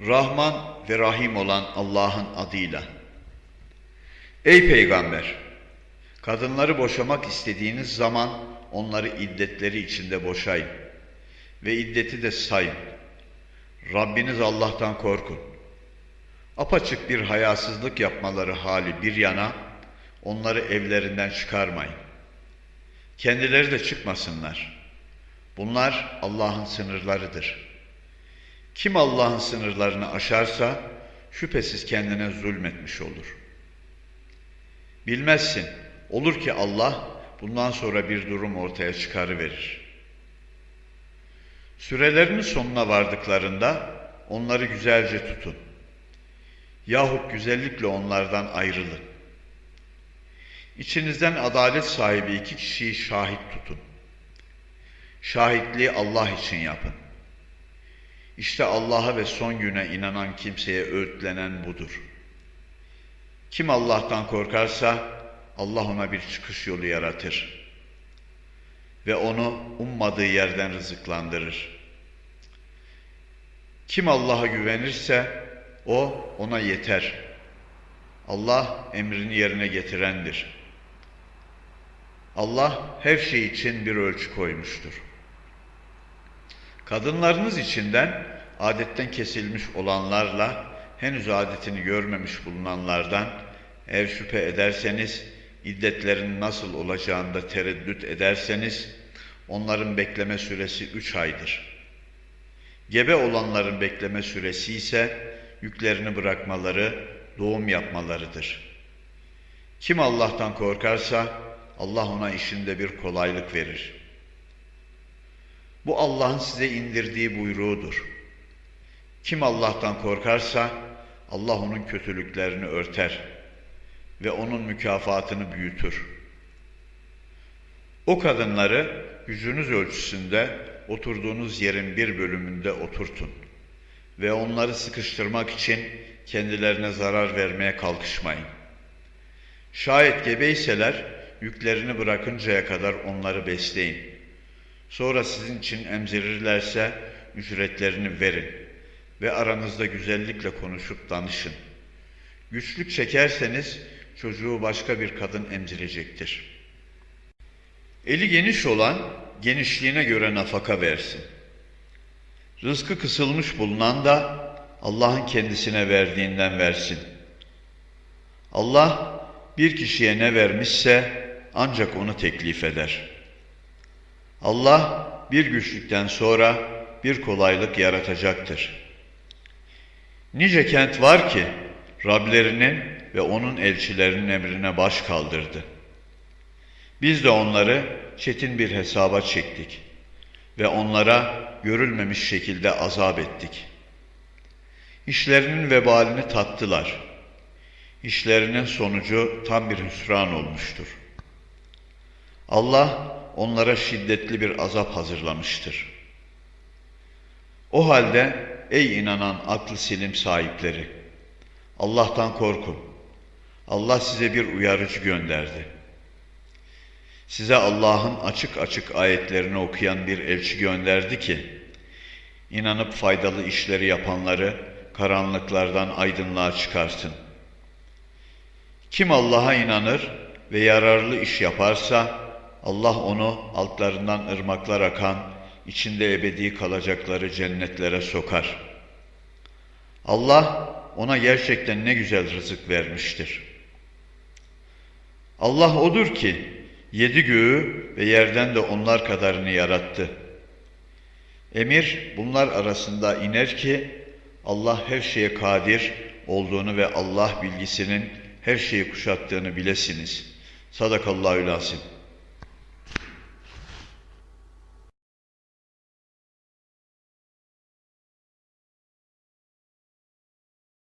Rahman ve Rahim olan Allah'ın adıyla. Ey Peygamber! Kadınları boşamak istediğiniz zaman onları iddetleri içinde boşayın ve iddeti de sayın. Rabbiniz Allah'tan korkun. Apaçık bir hayasızlık yapmaları hali bir yana, onları evlerinden çıkarmayın. Kendileri de çıkmasınlar. Bunlar Allah'ın sınırlarıdır. Kim Allah'ın sınırlarını aşarsa şüphesiz kendine zulmetmiş olur. Bilmezsin, olur ki Allah bundan sonra bir durum ortaya çıkarıverir. Sürelerinin sonuna vardıklarında onları güzelce tutun. Yahut güzellikle onlardan ayrılın. İçinizden adalet sahibi iki kişiyi şahit tutun. Şahitliği Allah için yapın. İşte Allah'a ve son güne inanan kimseye öğütlenen budur. Kim Allah'tan korkarsa Allah ona bir çıkış yolu yaratır ve onu ummadığı yerden rızıklandırır. Kim Allah'a güvenirse o ona yeter. Allah emrini yerine getirendir. Allah her şey için bir ölçü koymuştur. Kadınlarınız içinden adetten kesilmiş olanlarla henüz adetini görmemiş bulunanlardan eğer şüphe ederseniz iddetlerin nasıl olacağında tereddüt ederseniz onların bekleme süresi üç aydır. Gebe olanların bekleme süresi ise yüklerini bırakmaları, doğum yapmalarıdır. Kim Allah'tan korkarsa Allah ona işinde bir kolaylık verir. Bu Allah'ın size indirdiği buyruğudur. Kim Allah'tan korkarsa Allah onun kötülüklerini örter ve onun mükafatını büyütür. O kadınları gücünüz ölçüsünde oturduğunuz yerin bir bölümünde oturtun ve onları sıkıştırmak için kendilerine zarar vermeye kalkışmayın. Şayet gebeyseler yüklerini bırakıncaya kadar onları besleyin. Sonra sizin için emzirirlerse ücretlerini verin ve aranızda güzellikle konuşup danışın. Güçlük çekerseniz çocuğu başka bir kadın emzirecektir. Eli geniş olan genişliğine göre nafaka versin. Rızkı kısılmış bulunan da Allah'ın kendisine verdiğinden versin. Allah bir kişiye ne vermişse ancak onu teklif eder. Allah bir güçlükten sonra bir kolaylık yaratacaktır. Nice kent var ki Rablerinin ve onun elçilerinin emrine baş kaldırdı. Biz de onları çetin bir hesaba çektik ve onlara görülmemiş şekilde azap ettik. İşlerinin vebalini tattılar. İşlerinin sonucu tam bir hüsran olmuştur. Allah onlara şiddetli bir azap hazırlamıştır. O halde ey inanan aklı silim sahipleri, Allah'tan korkun. Allah size bir uyarıcı gönderdi. Size Allah'ın açık açık ayetlerini okuyan bir elçi gönderdi ki, inanıp faydalı işleri yapanları karanlıklardan aydınlığa çıkarsın. Kim Allah'a inanır ve yararlı iş yaparsa, Allah onu altlarından ırmaklar akan, içinde ebedi kalacakları cennetlere sokar. Allah ona gerçekten ne güzel rızık vermiştir. Allah odur ki yedi göğü ve yerden de onlar kadarını yarattı. Emir bunlar arasında iner ki Allah her şeye kadir olduğunu ve Allah bilgisinin her şeyi kuşattığını bilesiniz. Sadakallahü lazim.